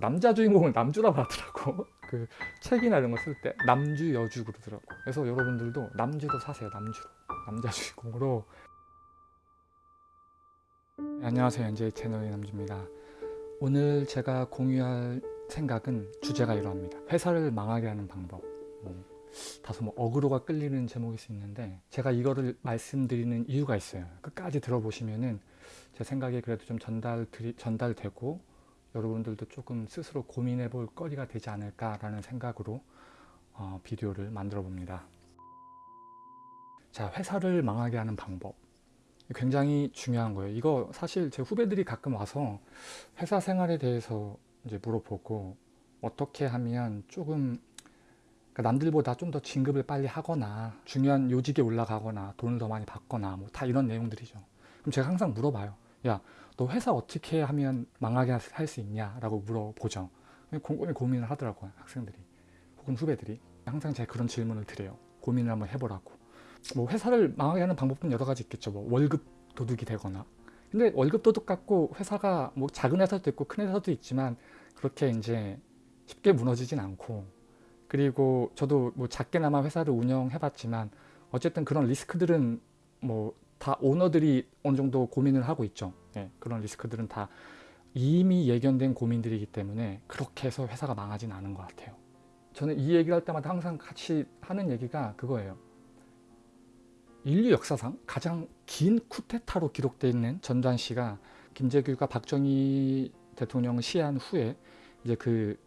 남자 주인공을 남주라고 하더라고. 그 책이나 이런 거 쓸 때. 남주 여주 그러더라고. 그래서 여러분들도 남주도 사세요 남주로. 남자 주인공으로. 네, 안녕하세요. 현재 채널의 남주입니다. 오늘 제가 공유할 생각은 주제가 이러합니다. 회사를 망하게 하는 방법. 뭐, 다소 뭐 어그로가 끌리는 제목일 수 있는데 제가 이거를 말씀드리는 이유가 있어요. 끝까지 들어보시면은 제 생각에 그래도 좀 전달 전달되고 여러분들도 조금 스스로 고민해 볼 거리가 되지 않을까라는 생각으로 어, 비디오를 만들어 봅니다. 자, 회사를 망하게 하는 방법. 굉장히 중요한 거예요. 이거 사실 제 후배들이 가끔 와서 회사 생활에 대해서 이제 물어보고 어떻게 하면 조금 그러니까 남들보다 좀 더 진급을 빨리 하거나 중요한 요직에 올라가거나 돈을 더 많이 받거나 뭐 다 이런 내용들이죠. 그럼 제가 항상 물어봐요. 야, 너 회사 어떻게 하면 망하게 할 수 있냐 라고 물어보죠. 곰곰이 고민을 하더라고요 학생들이. 혹은 후배들이. 항상 제가 그런 질문을 드려요. 고민을 한번 해보라고. 뭐 회사를 망하게 하는 방법은 여러 가지 있겠죠. 뭐 월급 도둑이 되거나. 근데 월급 도둑 갖고 회사가 뭐 작은 회사도 있고 큰 회사도 있지만 그렇게 이제 쉽게 무너지진 않고. 그리고 저도 뭐 작게나마 회사를 운영해 봤지만 어쨌든 그런 리스크들은 뭐 다 오너들이 어느 정도 고민을 하고 있죠. 네, 그런 리스크들은 다 이미 예견된 고민들이기 때문에 그렇게 해서 회사가 망하진 않은 것 같아요. 저는 이 얘기를 할 때마다 항상 같이 하는 얘기가 그거예요. 인류 역사상 가장 긴 쿠데타로 기록되어 있는 전두환 씨가 김재규가 박정희 대통령을 시해한 후에 이제 그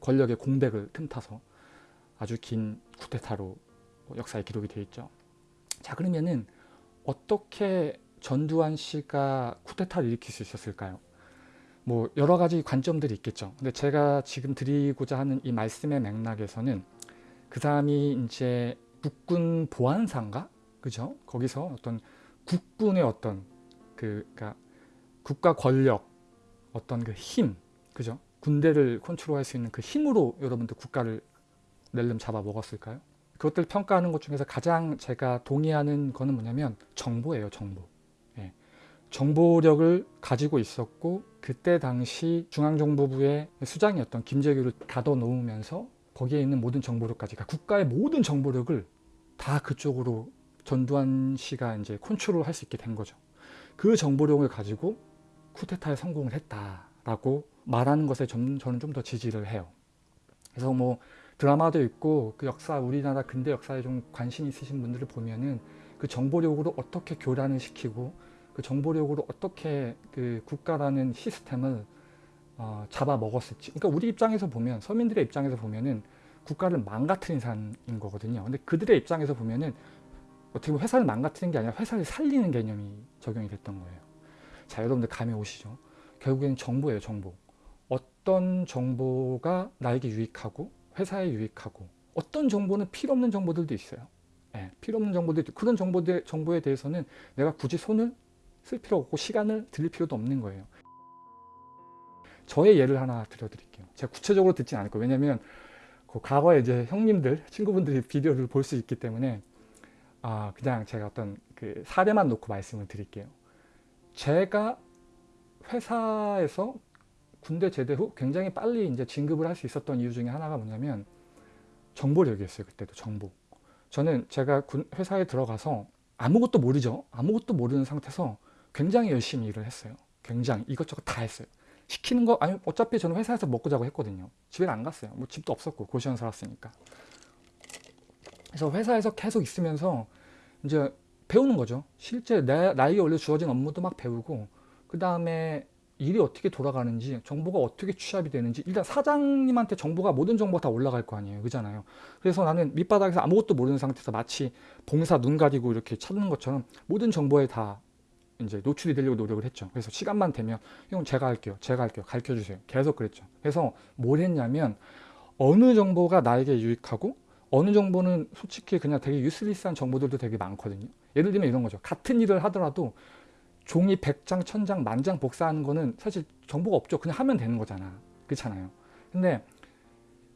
권력의 공백을 틈타서 아주 긴 쿠데타로 역사에 기록이 되어 있죠. 자 그러면은 어떻게 전두환 씨가 쿠데타를 일으킬 수 있었을까요? 뭐 여러 가지 관점들이 있겠죠. 근데 제가 지금 드리고자 하는 이 말씀의 맥락에서는 그 사람이 이제 국군 보안사인가? 그죠? 거기서 어떤 국군의 어떤 그 그러니까 국가 권력 어떤 그 힘, 그죠? 군대를 컨트롤할 수 있는 그 힘으로 여러분들 국가를 낼름 잡아 먹었을까요? 그것들 평가하는 것 중에서 가장 제가 동의하는 거는 뭐냐면 정보예요 정보 예. 정보력을 가지고 있었고 그때 당시 중앙정보부의 수장이었던 김재규를 가둬놓으면서 거기에 있는 모든 정보력까지 그러니까 국가의 모든 정보력을 다 그쪽으로 전두환 씨가 이제 컨트롤 할 수 있게 된 거죠. 그 정보력을 가지고 쿠데타에 성공을 했다라고 말하는 것에 저는 좀 더 지지를 해요. 그래서 뭐 드라마도 있고 그 역사 우리나라 근대 역사에 좀 관심 있으신 분들을 보면은 그 정보력으로 어떻게 교란을 시키고 그 정보력으로 어떻게 그 국가라는 시스템을 어, 잡아먹었을지. 그러니까 우리 입장에서 보면 서민들의 입장에서 보면은 국가를 망가뜨린 사람인 거거든요. 근데 그들의 입장에서 보면은 어떻게 보면 회사를 망가뜨리는 게 아니라 회사를 살리는 개념이 적용이 됐던 거예요. 자 여러분들 감이 오시죠? 결국에는 정보예요 정보. 어떤 정보가 나에게 유익하고 회사에 유익하고 어떤 정보는 필요 없는 정보들도 있어요. 예, 필요 없는 정보들 그런 정보들, 정보에 대해서는 내가 굳이 손을 쓸 필요 없고 시간을 들일 필요도 없는 거예요. 저의 예를 하나 들려드릴게요. 제가 구체적으로 듣진 않을 거예요. 왜냐면 그 과거에 이제 형님들, 친구분들이 비디오를 볼 수 있기 때문에 아 그냥 제가 어떤 그 사례만 놓고 말씀을 드릴게요. 제가 회사에서 군대 제대 후 굉장히 빨리 이제 진급을 할 수 있었던 이유 중에 하나가 뭐냐면 정보력이었어요. 그때도 정보. 저는 제가 군, 회사에 들어가서 아무것도 모르죠. 아무것도 모르는 상태에서 굉장히 열심히 일을 했어요. 굉장히 이것저것 다 했어요. 시키는 거 아니 어차피 저는 회사에서 먹고 자고 했거든요. 집에 안 갔어요. 뭐 집도 없었고 고시원 살았으니까. 그래서 회사에서 계속 있으면서 이제 배우는 거죠. 실제 내, 나에게 원래 주어진 업무도 막 배우고 그 다음에 일이 어떻게 돌아가는지 정보가 어떻게 취합이 되는지 일단 사장님한테 정보가 모든 정보가 다 올라갈 거 아니에요 그잖아요 그래서 나는 밑바닥에서 아무것도 모르는 상태에서 마치 봉사 눈 가리고 이렇게 찾는 것처럼 모든 정보에 다 이제 노출이 되려고 노력을 했죠 그래서 시간만 되면 형 제가 할게요 제가 할게요 가르쳐 주세요 계속 그랬죠 그래서 뭘 했냐면 어느 정보가 나에게 유익하고 어느 정보는 솔직히 그냥 되게 유슬리스한 정보들도 되게 많거든요 예를 들면 이런 거죠 같은 일을 하더라도 종이 100장, 1000장, 만장 복사하는 거는 사실 정보가 없죠. 그냥 하면 되는 거잖아. 그렇잖아요. 근데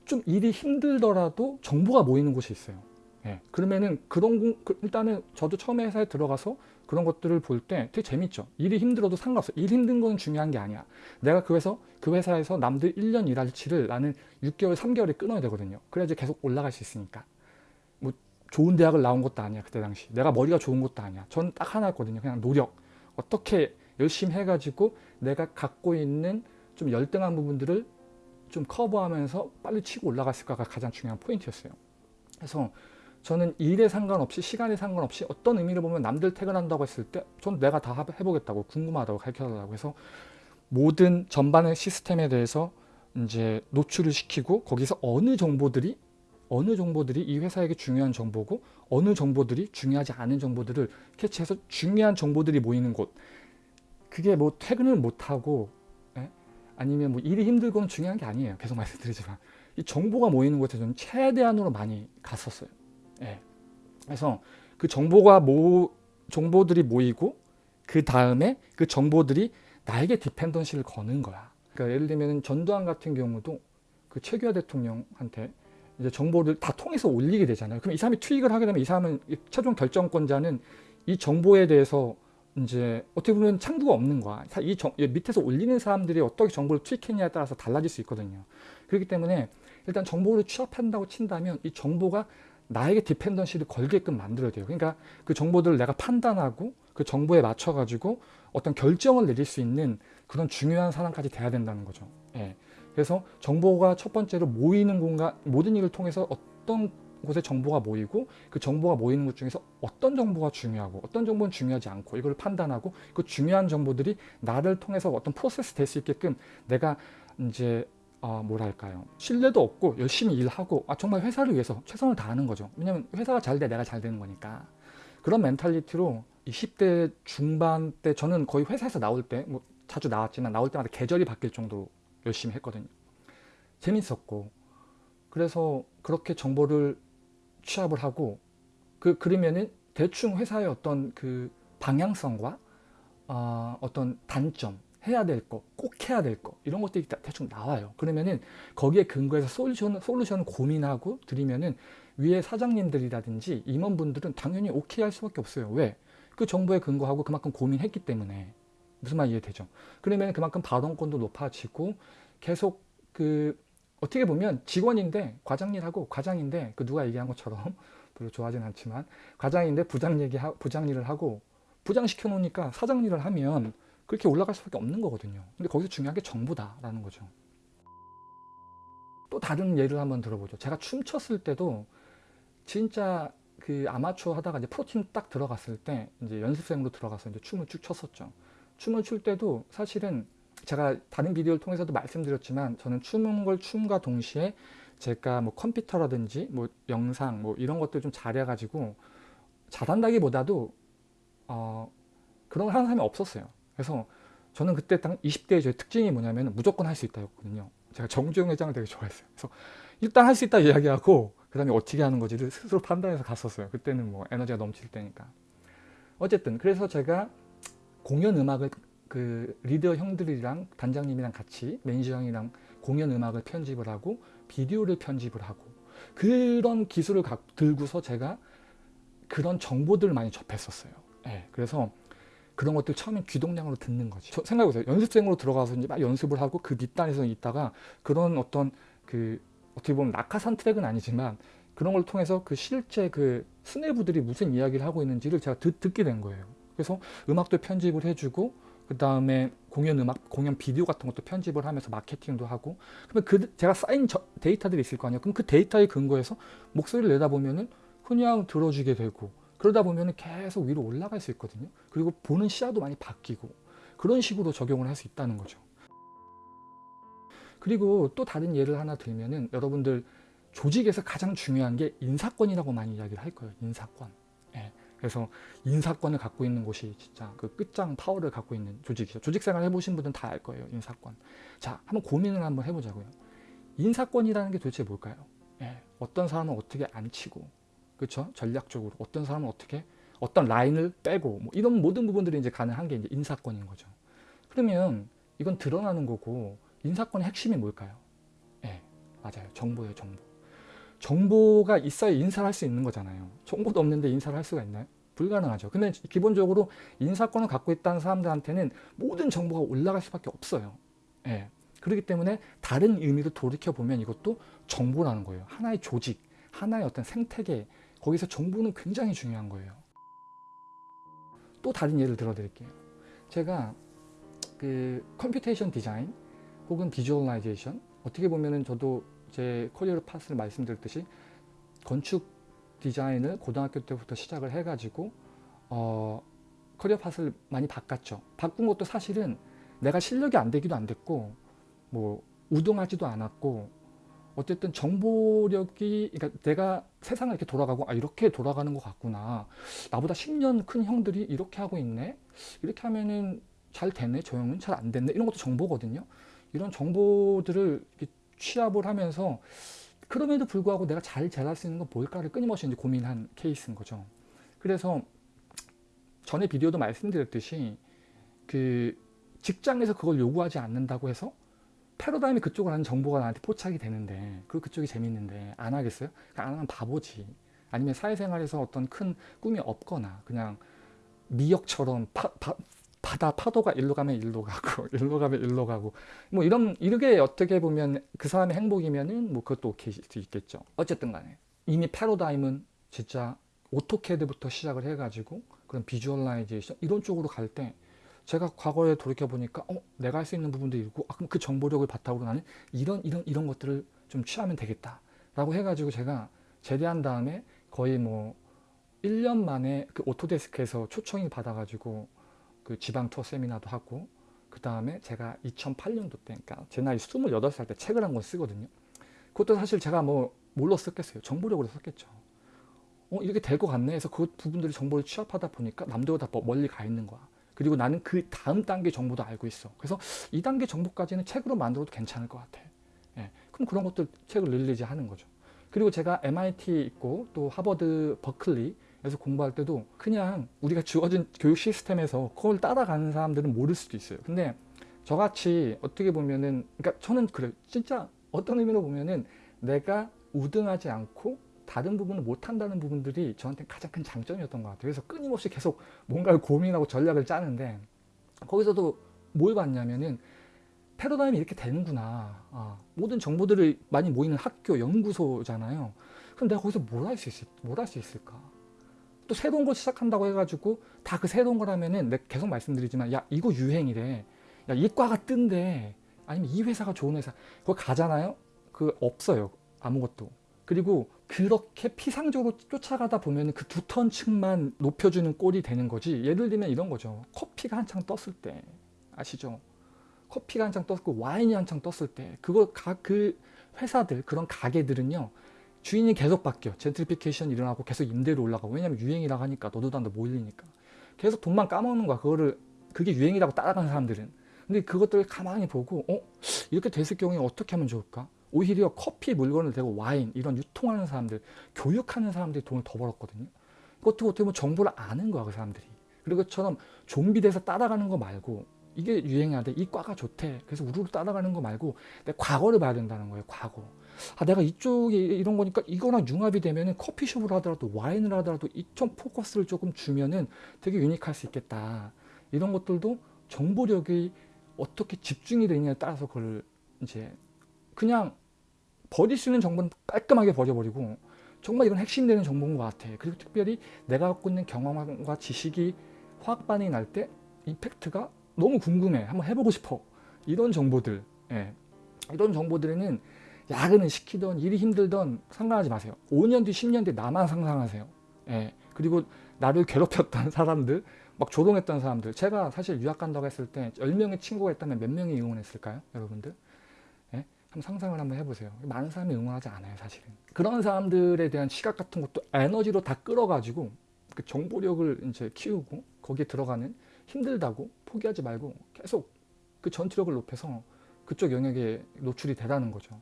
좀 일이 힘들더라도 정보가 모이는 곳이 있어요. 예, 그러면은 그런 공, 그- 일단은 저도 처음에 회사에 들어가서 그런 것들을 볼 때 되게 재밌죠. 일이 힘들어도 상관없어. 일 힘든 건 중요한 게 아니야. 내가 그 회사 그 회사에서 남들 1년 일할 치를 나는 6개월, 3개월에 끊어야 되거든요. 그래야지 계속 올라갈 수 있으니까. 뭐 좋은 대학을 나온 것도 아니야 그때 당시. 내가 머리가 좋은 것도 아니야. 전 딱 하나였거든요. 그냥 노력. 어떻게 열심히 해가지고 내가 갖고 있는 좀 열등한 부분들을 좀 커버하면서 빨리 치고 올라갔을까가 가장 중요한 포인트였어요. 그래서 저는 일에 상관없이 시간에 상관없이 어떤 의미를 보면 남들 퇴근한다고 했을 때전 내가 다 해보겠다고 궁금하다고 가르쳐달라고 해서 모든 전반의 시스템에 대해서 이제 노출을 시키고 거기서 어느 정보들이 어느 정보들이 이 회사에게 중요한 정보고 어느 정보들이 중요하지 않은 정보들을 캐치해서 중요한 정보들이 모이는 곳. 그게 뭐 퇴근을 못하고 예? 아니면 뭐 일이 힘들고는 중요한 게 아니에요. 계속 말씀드리지만. 이 정보가 모이는 곳에 저는 최대한으로 많이 갔었어요 예. 그래서 그 정보가 모 정보들이 모이고 그 다음에 그 정보들이 나에게 디펜던시를 거는 거야. 그러니까 예를 들면 전두환 같은 경우도 그 최규하 대통령한테 이제 정보를 다 통해서 올리게 되잖아요. 그럼 이 사람이 트윅을 하게 되면 이 사람은 이 최종 결정권자는 이 정보에 대해서 이제 어떻게 보면 창구가 없는 거야. 사- 이 정- 이 밑에서 올리는 사람들이 어떻게 정보를 투입했냐에 따라서 달라질 수 있거든요. 그렇기 때문에 일단 정보를 취합한다고 친다면 이 정보가 나에게 디펜던시를 걸게끔 만들어야 돼요. 그러니까 그 정보들을 내가 판단하고 그 정보에 맞춰가지고 어떤 결정을 내릴 수 있는 그런 중요한 사람까지 돼야 된다는 거죠. 예. 그래서 정보가 첫 번째로 모이는 공간, 모든 일을 통해서 어떤 곳에 정보가 모이고 그 정보가 모이는 것 중에서 어떤 정보가 중요하고 어떤 정보는 중요하지 않고 이걸 판단하고 그 중요한 정보들이 나를 통해서 어떤 프로세스 될 수 있게끔 내가 이제 어, 뭐랄까요? 신뢰도 없고 열심히 일하고 아, 정말 회사를 위해서 최선을 다하는 거죠. 왜냐면 회사가 잘 돼 내가 잘 되는 거니까. 그런 멘탈리티로 20대 중반 때 저는 거의 회사에서 나올 때 뭐 자주 나왔지만 나올 때마다 계절이 바뀔 정도로 열심히 했거든요. 재밌었고. 그래서 그렇게 정보를 취합을 하고 그 그러면은 대충 회사의 어떤 그 방향성과 어, 어떤 단점 해야 될 거, 꼭 해야 될 거 이런 것들이 다 대충 나와요. 그러면은 거기에 근거해서 솔루션 솔루션 고민하고 드리면은 위에 사장님들이라든지 임원분들은 당연히 오케이 할 수밖에 없어요. 왜? 그 정보에 근거하고 그만큼 고민했기 때문에 무슨 말 이해되죠? 그러면 그만큼 발언권도 높아지고 계속 그 어떻게 보면 직원인데 과장 일하고 과장인데 그 누가 얘기한 것처럼 별로 좋아하진 않지만 과장인데 부장 얘기 부장 일을 하고 부장 시켜 놓으니까 사장 일을 하면 그렇게 올라갈 수밖에 없는 거거든요. 근데 거기서 중요한 게 정보다라는 거죠. 또 다른 예를 한번 들어보죠. 제가 춤췄을 때도 진짜 그 아마추어 하다가 이제 프로팀 딱 들어갔을 때 이제 연습생으로 들어가서 이제 춤을 쭉 췄었죠. 춤을 출 때도 사실은 제가 다른 비디오를 통해서도 말씀드렸지만 저는 추는 걸 춤과 동시에 제가 뭐 컴퓨터라든지 뭐 영상 뭐 이런 것들 좀 잘해가지고 잘한다기보다도 어 그런 걸 하는 사람이 없었어요. 그래서 저는 그때 딱 20대의 제 특징이 뭐냐면 무조건 할 수 있다였거든요. 제가 정주영 회장을 되게 좋아했어요. 그래서 일단 할 수 있다 이야기하고 그 다음에 어떻게 하는 거지를 스스로 판단해서 갔었어요. 그때는 뭐 에너지가 넘칠 때니까. 어쨌든 그래서 제가 공연 음악을 그 리더 형들이랑 단장님이랑 같이 매니저 형이랑 공연 음악을 편집을 하고 비디오를 편집을 하고 그런 기술을 가, 들고서 제가 그런 정보들을 많이 접했었어요. 네, 그래서 그런 것들 처음엔 귀동량으로 듣는 거지. 생각해보세요. 연습생으로 들어가서 이제 막 연습을 하고 그 뒷단에서 있다가 그런 어떤 그 어떻게 보면 낙하산 트랙은 아니지만 그런 걸 통해서 그 실제 그 수뇌부들이 무슨 이야기를 하고 있는지를 제가 듣, 듣게 된 거예요. 그래서 음악도 편집을 해주고 그 다음에 공연 음악, 공연 비디오 같은 것도 편집을 하면서 마케팅도 하고 그러면 그 제가 쌓인 저, 데이터들이 있을 거 아니에요. 그럼 그 데이터에 근거해서 목소리를 내다 보면은 그냥 들어주게 되고 그러다 보면은 계속 위로 올라갈 수 있거든요. 그리고 보는 시야도 많이 바뀌고 그런 식으로 적용을 할 수 있다는 거죠. 그리고 또 다른 예를 하나 들면 은 여러분들 조직에서 가장 중요한 게 인사권이라고 많이 이야기를 할 거예요. 인사권. 예. 그래서 인사권을 갖고 있는 곳이 진짜 그 끝장 파워를 갖고 있는 조직이죠. 조직 생활 해보신 분들은 다 알 거예요. 인사권. 자, 한번 고민을 한번 해보자고요. 인사권이라는 게 도대체 뭘까요? 예. 어떤 사람은 어떻게 안 치고, 그렇죠? 전략적으로 어떤 사람은 어떻게 어떤 라인을 빼고 뭐 이런 모든 부분들이 이제 가능한 게 이제 인사권인 거죠. 그러면 이건 드러나는 거고 인사권의 핵심이 뭘까요? 예, 맞아요. 정보예요, 정보. 정보가 있어야 인사를 할 수 있는 거잖아요. 정보도 없는데 인사를 할 수가 있나요? 불가능하죠. 근데 기본적으로 인사권을 갖고 있다는 사람들한테는 모든 정보가 올라갈 수밖에 없어요. 예. 그렇기 때문에 다른 의미로 돌이켜 보면 이것도 정보라는 거예요. 하나의 조직, 하나의 어떤 생태계, 거기서 정보는 굉장히 중요한 거예요. 또 다른 예를 들어 드릴게요. 제가 그 computation design 혹은 visualization 어떻게 보면은 저도 제 career path를 말씀드렸듯이 건축 디자인을 고등학교 때부터 시작을 해가지고 어, career path를 많이 바꿨죠. 바꾼 것도 사실은 내가 실력이 안 되기도 안 됐고 뭐 우등하지도 않았고 어쨌든 정보력이 그러니까 내가 세상을 이렇게 돌아가고 아 이렇게 돌아가는 것 같구나. 나보다 10년 큰 형들이 이렇게 하고 있네? 이렇게 하면은 잘 되네? 저 형은 잘 안 됐네? 이런 것도 정보거든요. 이런 정보들을 취합을 하면서 그럼에도 불구하고 내가 잘 잘할 수 있는 건 뭘까를 끊임없이 이제 고민한 케이스인 거죠. 그래서 전에 비디오도 말씀드렸듯이 그 직장에서 그걸 요구하지 않는다고 해서 패러다임이 그쪽을 하는 정보가 나한테 포착이 되는데 그 그쪽이 재밌는데 안 하겠어요? 안 하면 바보지. 아니면 사회생활에서 어떤 큰 꿈이 없거나 그냥 미역처럼 파, 파, 바다 파도가 일로 가면 일로 가고 일로 가면 일로 가고 뭐 이런 이렇게 어떻게 보면 그 사람의 행복이면은 뭐 그것도 오케이 수 있겠죠. 어쨌든 간에 이미 패러다임은 진짜 AutoCAD부터 시작을 해가지고 그런 visualization 이런 쪽으로 갈 때 제가 과거에 돌이켜 보니까 어, 내가 할 수 있는 부분도 있고 아, 그럼 그 정보력을 바탕으로 나는 이런 이런 이런 것들을 좀 취하면 되겠다 라고 해가지고 제가 제대한 다음에 거의 뭐 1년 만에 그 오토데스크에서 초청이 받아가지고 그 지방 투어 세미나도 하고 그 다음에 제가 2008년도 때 그러니까 제 나이 28살 때 책을 한 권 쓰거든요. 그것도 사실 제가 뭐 뭘로 썼겠어요. 정보력으로 썼겠죠. 어 이렇게 될 것 같네. 해서 그 부분들이 정보를 취합하다 보니까 남들보다 멀리 가 있는 거야 그리고 나는 그 다음 단계 정보도 알고 있어. 그래서 2단계 정보까지는 책으로 만들어도 괜찮을 것 같아. 예. 그럼 그런 것들 책을 release 하는 거죠. 그리고 제가 MIT 있고 또 하버드 버클리에서 공부할 때도 그냥 우리가 주어진 교육 시스템에서 그걸 따라가는 사람들은 모를 수도 있어요. 근데 저같이 어떻게 보면은 그러니까 저는 그래요. 진짜 어떤 의미로 보면은 내가 우등하지 않고 다른 부분을 못한다는 부분들이 저한테 가장 큰 장점이었던 것 같아요. 그래서 끊임없이 계속 뭔가를 고민하고 전략을 짜는데 거기서도 뭘 봤냐면은 패러다임이 이렇게 되는구나. 아, 모든 정보들이 많이 모이는 학교, 연구소잖아요. 그럼 내가 거기서 뭘 할 수 있을, 있을까? 또 새로운 걸 시작한다고 해가지고 다 그 새로운 거라면은 내가 계속 말씀드리지만 야 이거 유행이래. 야 이 과가 뜬대. 아니면 이 회사가 좋은 회사. 그거 가잖아요. 그 없어요. 아무것도. 그리고 그렇게 피상적으로 쫓아가다 보면 그 두턴 층만 높여주는 꼴이 되는 거지. 예를 들면 이런 거죠. 커피가 한창 떴을 때. 아시죠? 커피가 한창 떴고 와인이 한창 떴을 때. 그거 그 회사들 그런 가게들은요 주인이 계속 바뀌어. 젠트리피케이션 일어나고 계속 임대료 올라가고. 왜냐면 유행이라고 하니까 너도 나도 몰리니까. 계속 돈만 까먹는 거야. 그거를 그게 유행이라고 따라가는 사람들은. 근데 그것들을 가만히 보고 어? 이렇게 됐을 경우에 어떻게 하면 좋을까 오히려 커피 물건을 대고 와인 이런 유통하는 사람들 교육하는 사람들이 돈을 더 벌었거든요. 그것도 어떻게 보면 정보를 아는 거야 그 사람들이. 그리고 그처럼 좀비 돼서 따라가는 거 말고 이게 돼이 과가 좋대. 그래서 우르르 따라가는 거 말고 내 과거를 봐야 된다는 거예요 과거. 아 내가 이쪽이 이런 거니까 이거랑 융합이 되면은 커피숍을 하더라도 와인을 하더라도 이쪽 포커스를 조금 주면은 되게 유니크할 수 있겠다. 이런 것들도 정보력이 어떻게 집중이 되느냐에 따라서 그걸 이제 그냥 버릴 수 있는 정보는 깔끔하게 버려버리고 정말 이건 핵심 되는 정보인 것 같아. 그리고 특별히 내가 갖고 있는 경험과 지식이 화학 반응이 날 때 임팩트가 너무 궁금해. 한번 해보고 싶어. 이런 정보들. 예. 이런 정보들에는 야근을 시키던 일이 힘들던 상관하지 마세요. 5년 뒤, 10년 뒤 나만 상상하세요. 예. 그리고 나를 괴롭혔던 사람들, 막 조롱했던 사람들. 제가 사실 유학 간다고 했을 때 10명의 친구가 있다면 몇 명이 응원했을까요? 여러분들? 한번 상상을 한번 해보세요. 많은 사람이 응원하지 않아요, 사실은. 그런 사람들에 대한 시각 같은 것도 에너지로 다 끌어가지고 그 정보력을 이제 키우고 거기에 들어가는 힘들다고 포기하지 말고 계속 그 전투력을 높여서 그쪽 영역에 노출이 되라는 거죠.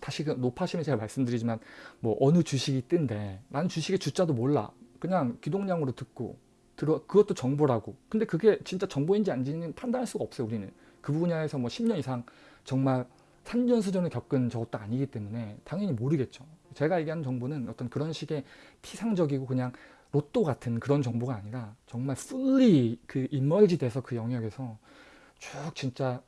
다시 그 높아심에 제가 말씀드리지만 뭐 어느 주식이 뜬데 나는 주식의 주자도 몰라. 그냥 기동량으로 듣고 들어 그것도 정보라고. 근데 그게 진짜 정보인지 아닌지는 판단할 수가 없어요, 우리는. 그 분야에서 뭐 10년 이상 정말 산전수전을 겪은 저것도 아니기 때문에 당연히 모르겠죠. 제가 얘기하는 정보는 어떤 그런 식의 피상적이고 그냥 로또 같은 그런 정보가 아니라 정말 fully 그 인멀지 돼서 그 영역에서 쭉 진짜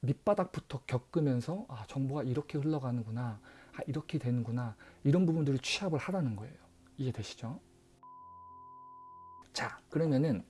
밑바닥부터 겪으면서 아 정보가 이렇게 흘러가는구나 아 이렇게 되는구나 이런 부분들을 취합을 하라는 거예요 이해되시죠? 자 그러면은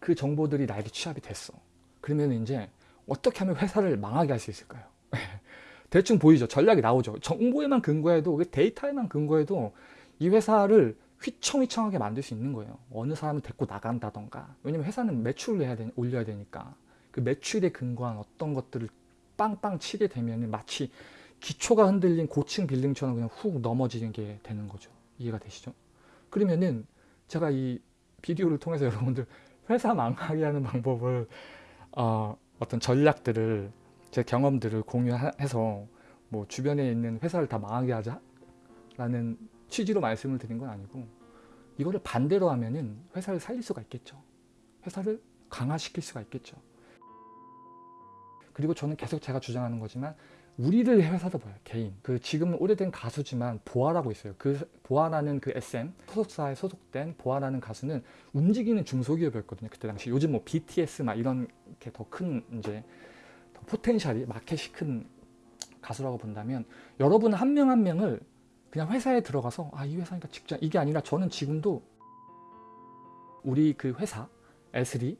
그 정보들이 나에게 취합이 됐어 그러면 이제 어떻게 하면 회사를 망하게 할 수 있을까요? 대충 보이죠? 전략이 나오죠. 정보에만 근거해도 그 데이터에만 근거해도 이 회사를 휘청휘청하게 만들 수 있는 거예요. 어느 사람을 데리고 나간다던가. 왜냐면 회사는 매출을 해야 되, 올려야 되니까. 그 매출에 근거한 어떤 것들을 빵빵 치게 되면 마치 기초가 흔들린 고층 빌딩처럼 그냥 훅 넘어지는 게 되는 거죠. 이해가 되시죠? 그러면은 제가 이 비디오를 통해서 여러분들 회사 망하게 하는 방법을 어, 어떤 전략들을 제 경험들을 공유해서 뭐 주변에 있는 회사를 다 망하게 하자 라는 취지로 말씀을 드린 건 아니고 이거를 반대로 하면은 회사를 살릴 수가 있겠죠. 회사를 강화시킬 수가 있겠죠. 그리고 저는 계속 제가 주장하는 거지만 우리를 회사도 봐요 개인 그 지금 오래된 가수지만 보아라고 있어요 그 보아라는 그 SM 소속사에 소속된 보아라는 가수는 움직이는 중소기업이었거든요 그때 당시 요즘 뭐 BTS 막 이런 게 더 큰 이제 더 포텐셜이 마켓이 큰 가수라고 본다면 여러분 한명한 명을 그냥 회사에 들어가서 아 이 회사니까 직장 이게 아니라 저는 지금도 우리 그 회사 에스리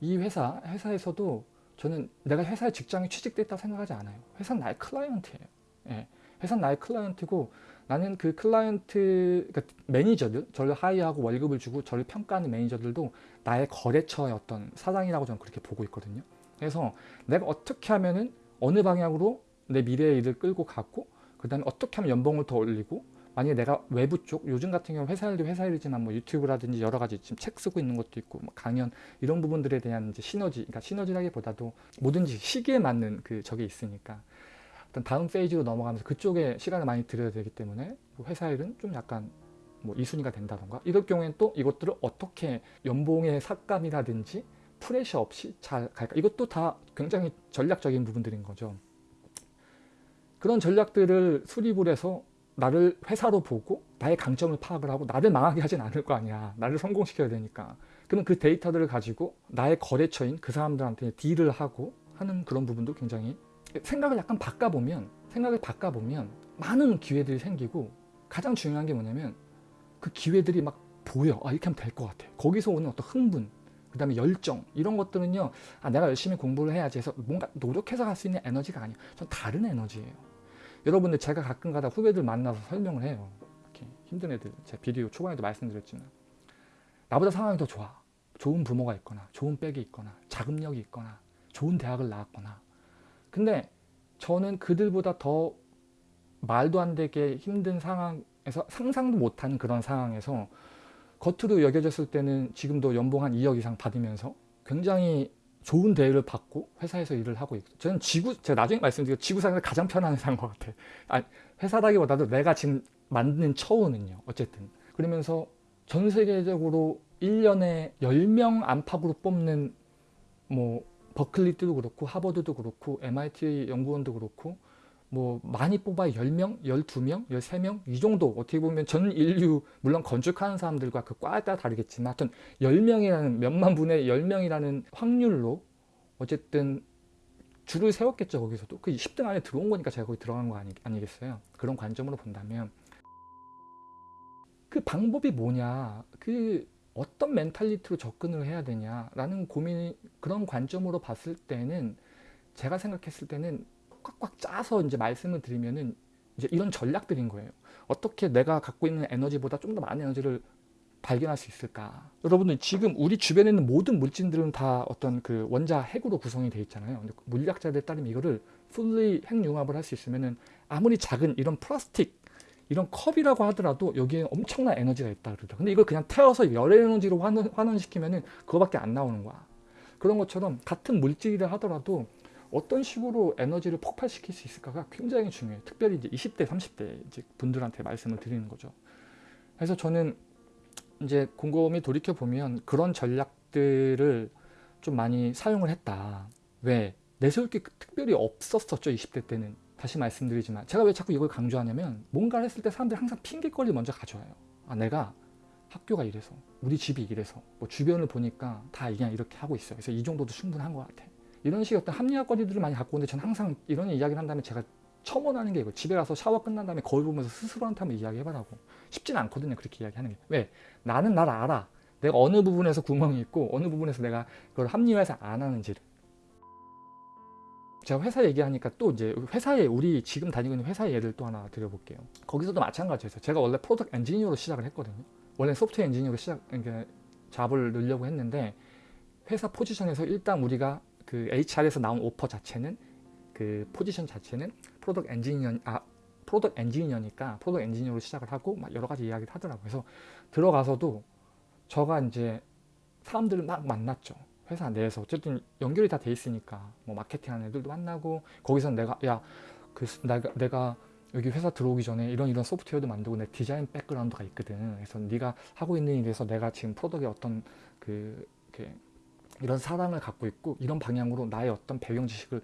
이 회사 회사에서도 저는 내가 회사에 직장에 취직됐다고 생각하지 않아요. 회사는 나의 client예요. 예. 회사는 나의 client고 나는 그 client 그러니까 매니저들 저를 hire하고 월급을 주고 저를 평가하는 매니저들도 나의 거래처의 어떤 사장이라고 저는 그렇게 보고 있거든요. 그래서 내가 어떻게 하면은 어느 방향으로 내 미래의 일을 끌고 가고 그 다음에 어떻게 하면 연봉을 더 올리고 만약에 내가 외부 쪽 요즘 같은 경우 회사 일도 회사 일이지만 뭐 유튜브라든지 여러 가지 지금 책 쓰고 있는 것도 있고 뭐 강연 이런 부분들에 대한 이제 시너지 그러니까 시너지라기보다도 뭐든지 시기에 맞는 그 적이 있으니까. 어떤 다음 페이지로 넘어가면서 그쪽에 시간을 많이 들여야 되기 때문에 뭐 회사 일은 좀 약간 뭐 이순위가 된다던가? 이럴 경우에는 또 이것들을 어떻게 연봉의 삭감이라든지 프레셔 없이 잘 갈까? 이것도 다 굉장히 전략적인 부분들인 거죠. 그런 전략들을 수립을 해서 나를 회사로 보고 나의 강점을 파악을 하고 나를 망하게 하진 않을 거 아니야. 나를 성공시켜야 되니까. 그러면 그 데이터들을 가지고 나의 거래처인 그 사람들한테 딜을 하고 하는 그런 부분도 굉장히 생각을 약간 바꿔보면 생각을 바꿔보면 많은 기회들이 생기고 가장 중요한 게 뭐냐면 그 기회들이 막 보여. 아 이렇게 하면 될 것 같아. 거기서 오는 어떤 흥분 그 다음에 열정 이런 것들은요 아 내가 열심히 공부를 해야지 해서 뭔가 노력해서 갈 수 있는 에너지가 아니에요 전 다른 에너지예요 여러분들 제가 가끔 가다 후배들 만나서 설명을 해요. 이렇게 힘든 애들 제 비디오 초반에도 말씀드렸지만 나보다 상황이 더 좋아. 좋은 부모가 있거나 좋은 백이 있거나 자금력이 있거나 좋은 대학을 나왔거나 근데 저는 그들보다 더 말도 안 되게 힘든 상황에서 상상도 못하는 그런 상황에서 겉으로 여겨졌을 때는 지금도 연봉 한 2억 이상 받으면서 굉장히 좋은 대우를 받고 회사에서 일을 하고 있고. 저는 지구 제가 나중에 말씀드리고 지구상에서 가장 편한 회사인 것 같아 아 회사라기보다도 내가 지금 만드는 처우는요 어쨌든. 그러면서 전 세계적으로 1년에 10명 안팎으로 뽑는 뭐 버클리도 그렇고 하버드도 그렇고 MIT 연구원도 그렇고 뭐 많이 뽑아 10명, 12명, 13명? 이 정도 어떻게 보면 전 인류 물론 건축하는 사람들과 그 과에 따라 다르겠지만 하여튼 10명이라는 몇만 분의 10명이라는 확률로 어쨌든 줄을 세웠겠죠 거기서도. 그 10등 안에 들어온 거니까 제가 거기 들어간 거 아니, 아니겠어요? 그런 관점으로 본다면. 그 방법이 뭐냐? 그 어떤 멘탈리티로 접근을 해야 되냐 라는 고민 그런 관점으로 봤을 때는 제가 생각했을 때는 꽉꽉 짜서 이제 말씀을 드리면은 이제 이런 전략들인 거예요. 어떻게 내가 갖고 있는 에너지보다 좀 더 많은 에너지를 발견할 수 있을까? 여러분들 지금 우리 주변에 있는 모든 물질들은 다 어떤 그 원자 핵으로 구성이 되어 있잖아요. 물리학자들 따르면 이거를 풀리 핵융합을 할 수 있으면은 아무리 작은 이런 플라스틱 이런 컵이라고 하더라도 여기에 엄청난 에너지가 있다 그러더라고요. 근데 이걸 그냥 태워서 열 에너지로 환원, 환원시키면은 그거밖에 안 나오는 거야. 그런 것처럼 같은 물질이라 하더라도 어떤 식으로 에너지를 폭발시킬 수 있을까가 굉장히 중요해요. 특별히 이제 20대, 30대 이제 분들한테 말씀을 드리는 거죠. 그래서 저는 이제 곰곰이 돌이켜 보면 그런 전략들을 좀 많이 사용을 했다. 왜? 내세울 게 특별히 없었었죠. 20대 때는. 다시 말씀드리지만 제가 왜 자꾸 이걸 강조하냐면 뭔가를 했을 때 사람들이 항상 핑계거리 먼저 가져와요. 아 내가 학교가 이래서 우리 집이 이래서 뭐 주변을 보니까 다 그냥 이렇게 하고 있어요. 그래서 이 정도도 충분한 것 같아. 이런 식의 어떤 합리화 거리들을 많이 갖고 오는데 저는 항상 이런 이야기를 한다면 제가 첨언하는 게 이거 집에 가서 샤워 끝난 다음에 거울 보면서 스스로한테 한번 이야기해봐라고. 쉽진 않거든요 그렇게 이야기하는 게. 왜? 나는 나를 알아. 내가 어느 부분에서 구멍이 있고 어느 부분에서 내가 그걸 합리화해서 안 하는지를. 제가 회사 얘기하니까 또 이제 회사에 우리 지금 다니고 있는 회사 예를 또 하나 드려볼게요. 거기서도 마찬가지였어요. 제가 원래 product engineer로 시작을 했거든요. 원래 software engineer로 시작 그러니까 job을 넣으려고 했는데 회사 포지션에서 일단 우리가 그 HR에서 나온 오퍼 자체는 그 포지션 자체는 product engineer 아 product engineer니까 product engineer로 시작을 하고 막 여러 가지 이야기를 하더라고요. 그래서 들어가서도 저가 이제 사람들을 막 만났죠. 회사 내에서 어쨌든 연결이 다 돼 있으니까 뭐 마케팅하는 애들도 만나고 거기서 내가 야 그 내가 내가 여기 회사 들어오기 전에 이런 이런 소프트웨어도 만들고 내 design background가 있거든. 그래서 네가 하고 있는 일에서 내가 지금 product의 어떤 그 이렇게 이런 사랑을 갖고 있고 이런 방향으로 나의 어떤 배경 지식을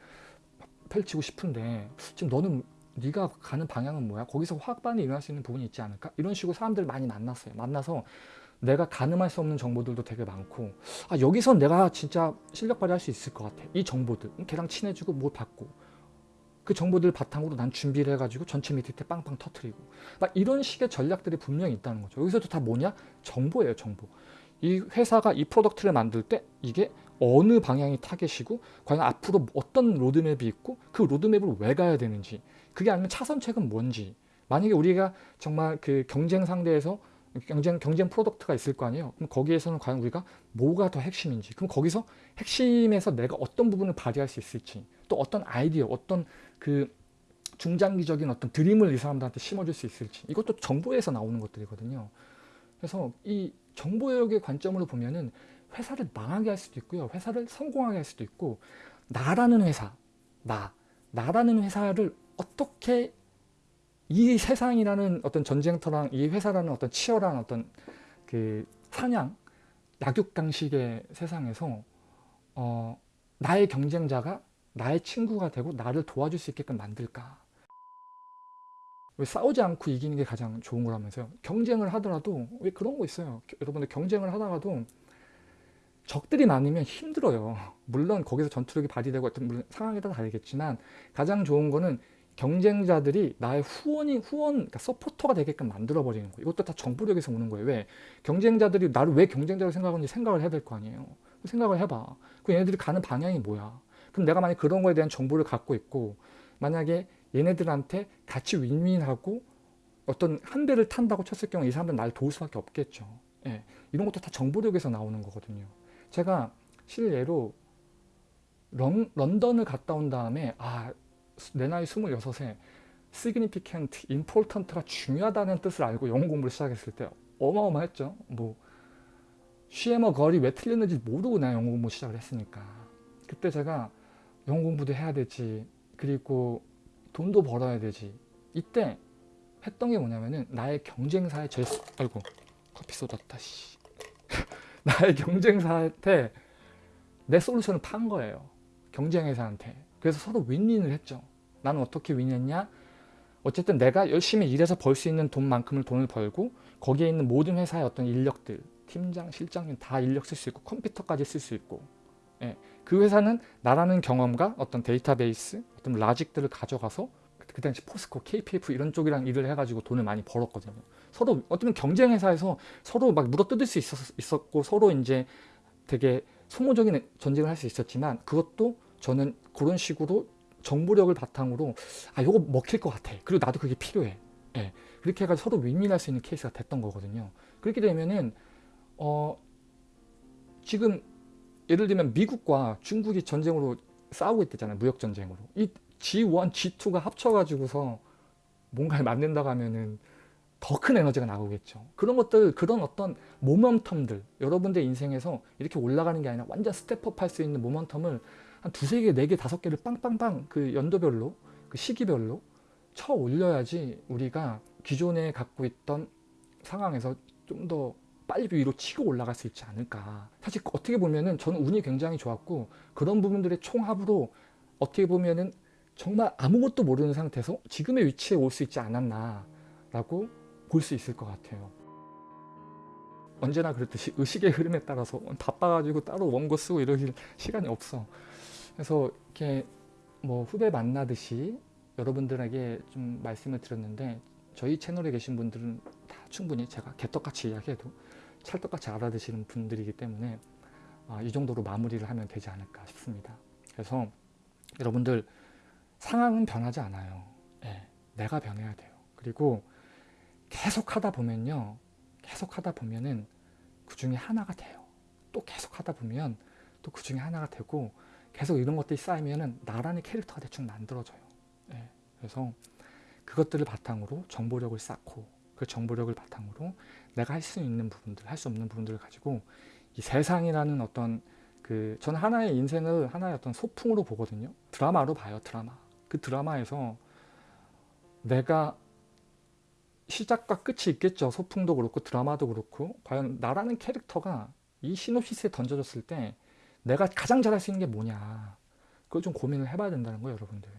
펼치고 싶은데 지금 너는 네가 가는 방향은 뭐야? 거기서 화학반응이 일어날 수 있는 부분이 있지 않을까? 이런 식으로 사람들 많이 만났어요. 만나서 내가 가늠할 수 없는 정보들도 되게 많고 아 여기선 내가 진짜 실력 발휘할 수 있을 것 같아. 이 정보들 걔랑 친해지고 뭘 받고 그 정보들 바탕으로 난 준비를 해가지고 전체 때 빵빵 터트리고 막 이런 식의 전략들이 분명히 있다는 거죠. 여기서도 다 뭐냐? 정보예요. 정보. 이 회사가 이 product를 만들 때 이게 어느 방향이 타겟이고 과연 앞으로 어떤 로드맵이 있고 그 로드맵을 왜 가야 되는지 그게 아니면 차선책은 뭔지. 만약에 우리가 정말 그 경쟁 상대에서 경쟁 경쟁 product가 있을 거 아니에요. 그럼 거기에서는 과연 우리가 뭐가 더 핵심인지 그럼 거기서 핵심에서 내가 어떤 부분을 발휘할 수 있을지 또 어떤 아이디어 어떤 그 중장기적인 어떤 dream을 이 사람들한테 심어줄 수 있을지 이것도 정보에서 나오는 것들이거든요. 그래서 이 정보역의 관점으로 보면은 회사를 망하게 할 수도 있고요. 회사를 성공하게 할 수도 있고 나라는 회사, 나, 나라는 회사를 어떻게 이 세상이라는 어떤 전쟁터랑 이 회사라는 어떤 치열한 어떤 그 사냥, 약육강식의 세상에서 어, 나의 경쟁자가 나의 친구가 되고 나를 도와줄 수 있게끔 만들까 왜 싸우지 않고 이기는 게 가장 좋은 거라면서요. 경쟁을 하더라도 왜 그런 거 있어요. 여러분들 경쟁을 하다가도 적들이 많으면 힘들어요. 물론 거기서 전투력이 발휘되고 어떤 물론 상황에 따라 다르겠지만 가장 좋은 거는 경쟁자들이 나의 후원이 후원 그러니까 서포터가 되게끔 만들어 버리는 거예요. 이것도 다 정보력에서 오는 거예요. 왜? 경쟁자들이 나를 왜 경쟁자로 생각하는지 생각을 해야 될 거 아니에요. 생각을 해봐. 그 얘네들이 가는 방향이 뭐야? 그럼 내가 만약 그런 거에 대한 정보를 갖고 있고 만약에 얘네들한테 같이 윈윈하고 어떤 한 대를 탄다고 쳤을 경우 이 사람들은 날 도울 수밖에 없겠죠. 예, 이런 것도 다 정보력에서 나오는 거거든요. 제가 실례로 런, 런던을 갔다 온 다음에 아, 내 나이 26에 significant, important가 중요하다는 뜻을 알고 영어 공부를 시작했을 때 어마어마했죠. 뭐 쉬에머 거리 왜 틀렸는지 모르고 나 영어 공부 시작을 했으니까 그때 제가 영어 공부도 해야 되지 그리고 돈도 벌어야 되지. 이때 했던 게 뭐냐면은 나의 경쟁사에 제 아이고 커피 쏟았다 씨. 나의 경쟁사한테 내 솔루션을 판 거예요. 경쟁회사한테. 그래서 서로 윈윈을 했죠. 나는 어떻게 윈했냐? 어쨌든 내가 열심히 일해서 벌 수 있는 돈만큼을 돈을 벌고 거기에 있는 모든 회사의 어떤 인력들 팀장, 실장님 다 인력 쓸 수 있고 컴퓨터까지 쓸 수 있고. 예. 그 회사는 나라는 경험과 어떤 데이터베이스, 어떤 라직들을 가져가서 그 당시 포스코, KPF 이런 쪽이랑 일을 해가지고 돈을 많이 벌었거든요. 서로 어떤 경쟁 회사에서 서로 막 물어뜯을 수 있었, 고 서로 이제 되게 소모적인 전쟁을 할 수 있었지만 그것도 저는 그런 식으로 정보력을 바탕으로 아 요거 먹힐 것 같아. 그리고 나도 그게 필요해. 예. 그렇게 해가지고 서로 윈윈할 수 있는 케이스가 됐던 거거든요. 그렇게 되면은 어 지금 예를 들면 미국과 중국이 전쟁으로 싸우고 있대잖아요. 무역전쟁으로. 이 G1, G2가 합쳐가지고서 뭔가를 만든다고 하면은 더 큰 에너지가 나오겠죠. 그런 것들, 그런 어떤 모멘텀들, 여러분들 인생에서 이렇게 올라가는 게 아니라 완전 step up 할 수 있는 모멘텀을 한 두세 개, 네 개, 다섯 개를 빵빵빵 그 연도별로, 그 시기별로 쳐 올려야지 우리가 기존에 갖고 있던 상황에서 좀더 빨리 위로 치고 올라갈 수 있지 않을까 사실 어떻게 보면은 저는 운이 굉장히 좋았고 그런 부분들의 총합으로 어떻게 보면은 정말 아무것도 모르는 상태에서 지금의 위치에 올 수 있지 않았나 라고 볼 수 있을 것 같아요. 언제나 그렇듯이 의식의 흐름에 따라서 바빠가지고 따로 원고 쓰고 이러실 시간이 없어. 그래서 이렇게 뭐 후배 만나듯이 여러분들에게 좀 말씀을 드렸는데 저희 채널에 계신 분들은 다 충분히 제가 개떡같이 이야기해도 찰떡같이 알아듣시는 분들이기 때문에 아, 이 정도로 마무리를 하면 되지 않을까 싶습니다. 그래서 여러분들 상황은 변하지 않아요. 예, 내가 변해야 돼요. 그리고 계속 하다 보면요. 계속 하다 보면은 그 중에 하나가 돼요. 또 계속 하다 보면 또 그 중에 하나가 되고 계속 이런 것들이 쌓이면은 나라는 캐릭터가 대충 만들어져요. 예, 그래서 그것들을 바탕으로 정보력을 쌓고 그 정보력을 바탕으로 내가 할 수 있는 부분들, 할 수 없는 부분들을 가지고 이 세상이라는 어떤 그 저는 하나의 인생을 하나의 어떤 소풍으로 보거든요. 드라마로 봐요, 드라마. 그 드라마에서 내가 시작과 끝이 있겠죠. 소풍도 그렇고 드라마도 그렇고 과연 나라는 캐릭터가 이 시놉시스에 던져졌을 때 내가 가장 잘할 수 있는 게 뭐냐 그걸 좀 고민을 해봐야 된다는 거예요 여러분들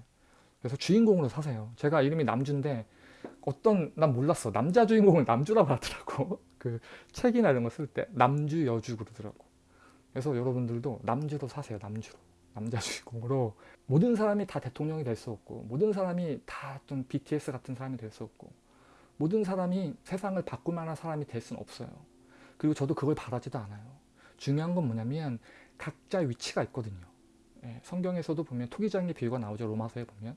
그래서 주인공으로 사세요 제가 이름이 남주인데 어떤 난 몰랐어. 남자 주인공을 남주라고 하더라고. 그 책이나 이런 거 쓸 때 남주 여주 그러더라고. 그래서 여러분들도 남주로 사세요 남주로. 남자 주인공으로. 모든 사람이 다 대통령이 될 수 없고 모든 사람이 다좀 BTS 같은 사람이 될 수 없고 모든 사람이 세상을 바꿀 만한 사람이 될 수는 없어요. 그리고 저도 그걸 바라지도 않아요. 중요한 건 뭐냐면 각자 위치가 있거든요. 예, 성경에서도 보면 토기장의 비유가 나오죠 로마서에 보면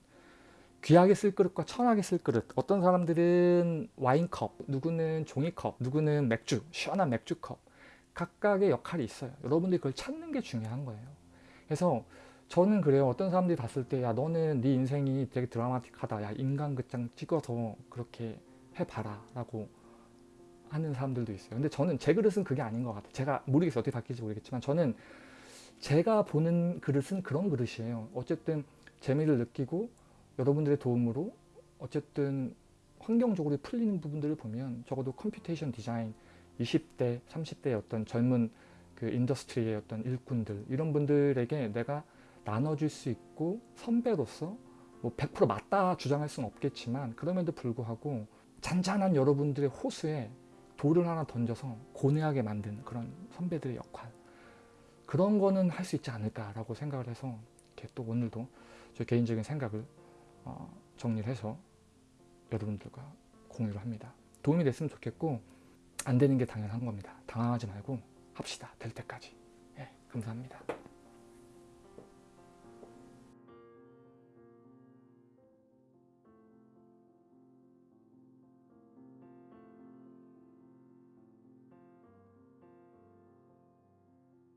귀하게 쓸 그릇과 천하게 쓸 그릇. 어떤 사람들은 와인컵 누구는 종이컵 누구는 맥주 시원한 맥주컵. 각각의 역할이 있어요. 여러분들이 그걸 찾는 게 중요한 거예요. 그래서 저는 그래요. 어떤 사람들이 봤을 때 야 너는 네 인생이 되게 드라마틱하다. 야 인간극장 찍어서 그렇게 해봐라. 라고 하는 사람들도 있어요. 근데 저는 제 그릇은 그게 아닌 것 같아요. 제가 모르겠어요. 어떻게 바뀔지 모르겠지만 저는 제가 보는 그릇은 그런 그릇이에요. 어쨌든 재미를 느끼고 여러분들의 도움으로 어쨌든 환경적으로 풀리는 부분들을 보면 적어도 computation design 20대 30대의 어떤 젊은 그 industry의 어떤 일꾼들 이런 분들에게 내가 나눠줄 수 있고 선배로서 뭐 100% 맞다 주장할 수는 없겠지만 그럼에도 불구하고 잔잔한 여러분들의 호수에 돌을 하나 던져서 고뇌하게 만든 그런 선배들의 역할. 그런 거는 할 수 있지 않을까라고 생각을 해서 이렇게 또 오늘도 저 개인적인 생각을 어, 정리를 해서 여러분들과 공유를 합니다. 도움이 됐으면 좋겠고 안 되는 게 당연한 겁니다. 당황하지 말고 합시다. 될 때까지. 예, 감사합니다.